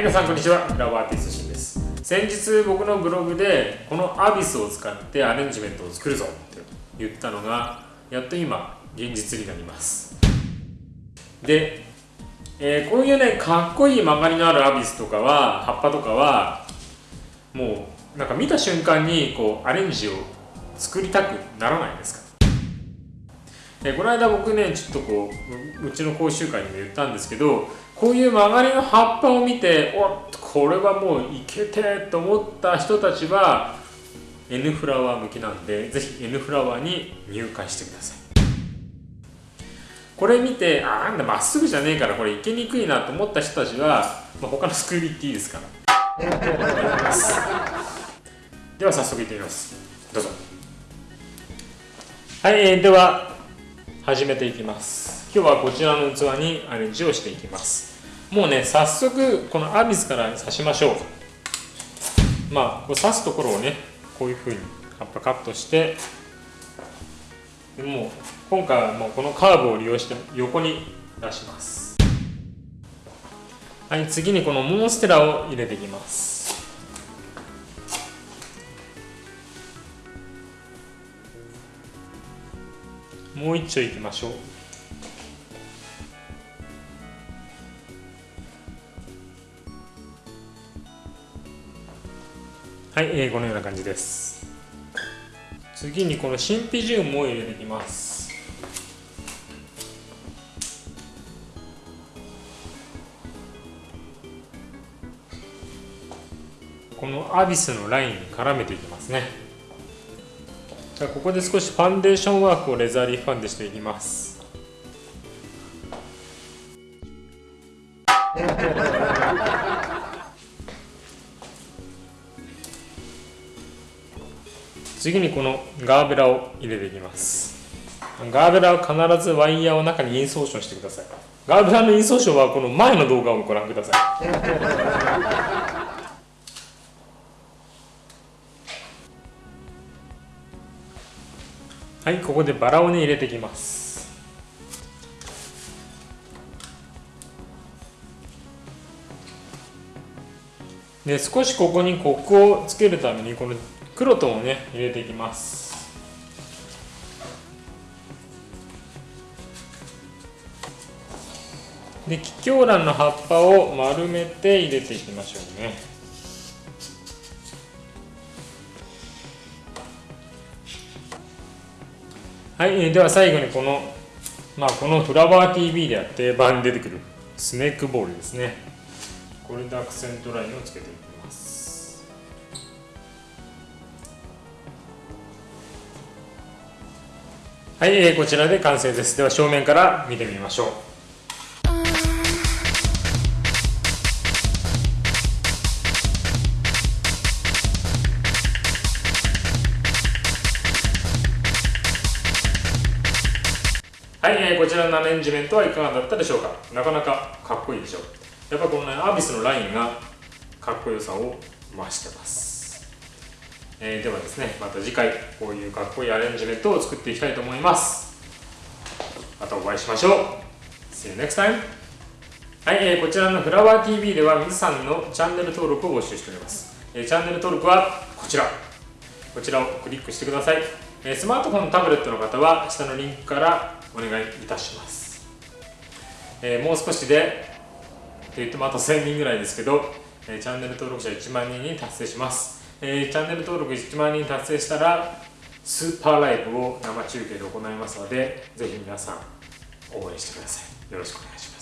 皆さんこんにちは。フラワーアーティストシンです。先日僕のブログでこのアビスを使ってアレンジメントを作るぞって言ったのがやっと今現実になります。で、えー、こういうねかっこいい曲がりのあるアビスとかは葉っぱとかはもうなんか見た瞬間にこうアレンジを作りたくならないですか？えこの間僕ねちょっとこううちの講習会にも言ったんですけどこういう曲がりの葉っぱを見ておっこれはもういけてと思った人たちは N フラワー向きなんでぜひ N フラワーに入会してください。これ見てあなんだまっすぐじゃねえからこれいけにくいなと思った人たちは、まあ、他のスクール行っていいですから。では早速いってみます。どうぞ。はい、えー、では始めていきます。今日はこちらの器にアレンジをしていきます。もうね早速このアビスから刺しましょう。まあこう刺すところをねこういうふうに葉っぱカットしてでもう今回はもうこのカーブを利用して横に出します。はい次にこのモンステラを入れていきます。もう一丁いきましょう。はい、えー、このような感じです。次にこのシンピジウムを入れていきます。このアビスのラインに絡めていきますね。じゃあここで少しファンデーションワークをレザーリーファンデしていきます。次にこのガーベラを入れていきます。ガーベラは必ずワイヤーを中にインソーションしてください。ガーベラのインソーションはこの前の動画をご覧ください。はいここでバラをね入れていきます。で少しここにコクをつけるためにこのクロトンをね入れていきます。で気境蘭の葉っぱを丸めて入れていきましょうね。はい、では最後にこの、まあ、このフラワー TV では定番に出てくるスネークボールですね。これでアクセントラインをつけていきます。はい、えー、こちらで完成です。では正面から見てみましょう。はい、えー、こちらのアレンジメントはいかがだったでしょうか？なかなかかっこいいでしょう。やっぱこのねアービスのラインがかっこよさを増してます、えー、ではですねまた次回こういうかっこいいアレンジメントを作っていきたいと思います。またお会いしましょう。See you next time. はい、えー、こちらのフラワー TV では皆さんのチャンネル登録を募集しております、えー、チャンネル登録はこちら。こちらをクリックしてください、えー、スマートフォンタブレットの方は下のリンクからお願いいたします、えー、もう少しでと言ってもあと1000人ぐらいですけど、えー、チャンネル登録者1万人に達成します、えー、チャンネル登録1万人達成したらスーパーライブを生中継で行いますのでぜひ皆さん応援してください。よろしくお願いします。